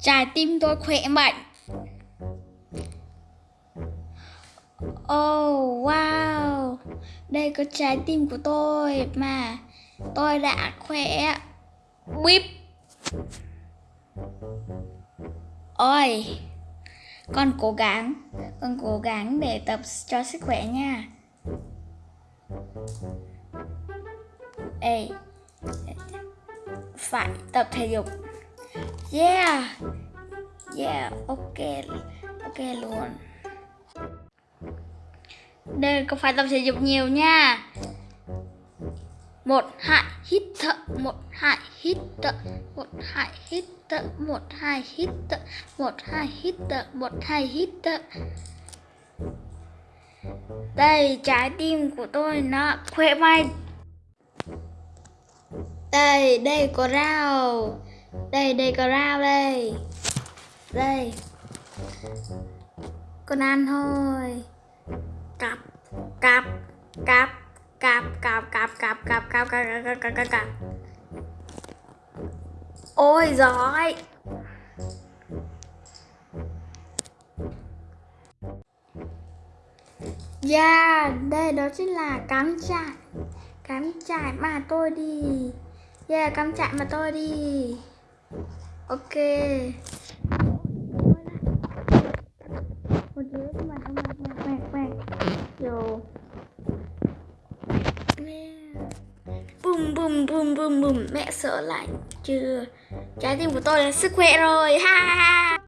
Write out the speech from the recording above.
Trái tim tôi khỏe mạnh. Oh wow. Đây có trái tim của tôi mà Tôi đã khỏe. Bíp. Ôi, Con cố gắng, Con cố gắng để tập cho sức khỏe nha. Ê, Phải tập thể dục. Yeah. Yeah, Ok Ok luôn. Đây, có phải tập thể dục nhiều nha? Một, hai, hít thở, một, hai, hít thở, một, hai, hít thở, một, hai, hít thở, một, hai, hít thở, một, hai, hít thở. Đây, trái tim của tôi nó khỏe mạnh. Đây đây, có rau đây đây có rau đây đây con ăn thôi cặp cặp cặp cạp cạp cạp cạp cạp cạp cạp cạp cạp cạp cạp ôi giỏi Yeah, đây đó chính là cắm trại Cắm trại mà tôi đi Yeah, cắm trại mà tôi đi Ok. Một đứa mà ông mẹ mẹ mẹ. Yo bùm bùm bùm bùm bùm. Mẹ sợ lạnh chưa. Trái tim của tôi là sức khỏe rồi. Ha ha